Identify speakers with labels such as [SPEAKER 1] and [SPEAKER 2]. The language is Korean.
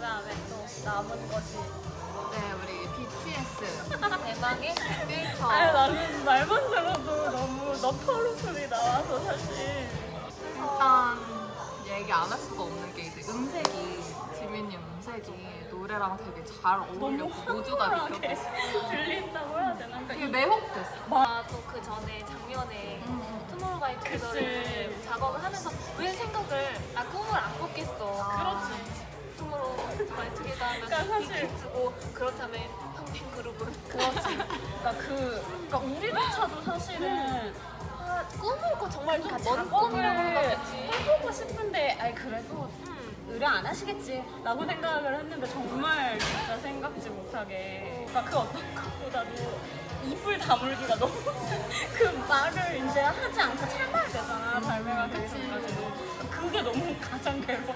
[SPEAKER 1] 그 다음에 또 남은 것이
[SPEAKER 2] 네, 우리 BTS 대망의 필터.
[SPEAKER 1] 아 나는 말만 들어도 너무 너털로 소리 나와서 사실
[SPEAKER 2] 일단 얘기 안 할 수가 없는 게 이제 음색이 지민이 음색이 노래랑 되게 잘다
[SPEAKER 1] 쿨하게
[SPEAKER 2] 느꼈고
[SPEAKER 1] 들린다고 해야 되나?
[SPEAKER 2] 되게
[SPEAKER 1] 그러니까
[SPEAKER 2] 매혹됐어.
[SPEAKER 3] 아, 또그 전에 작년에 투모로우바이투게더를
[SPEAKER 1] 그치.
[SPEAKER 3] 작업을 하면서 왜 생각을
[SPEAKER 1] 그러니까 사실-
[SPEAKER 3] 빅히트고 그렇다면 형팬 그룹은?
[SPEAKER 1] 그렇지. 그러니까 그 그러니까 우리조차도 사실은 아,
[SPEAKER 3] 꿈을 꿔 정말 좀먼 생각했지.
[SPEAKER 1] 해보고 싶은데 아니 그래도
[SPEAKER 3] 음.
[SPEAKER 1] 의뢰 안 하시겠지. 라고 생각을 했는데 정말 진짜 생각지 못하게. 그러니까 그 어떤 것보다도 입을 다물기가 너무 그 말을 이제 하지 않고 참아야 되잖아 발매가. 되기 전까지도 그게 너무 가장 괴로워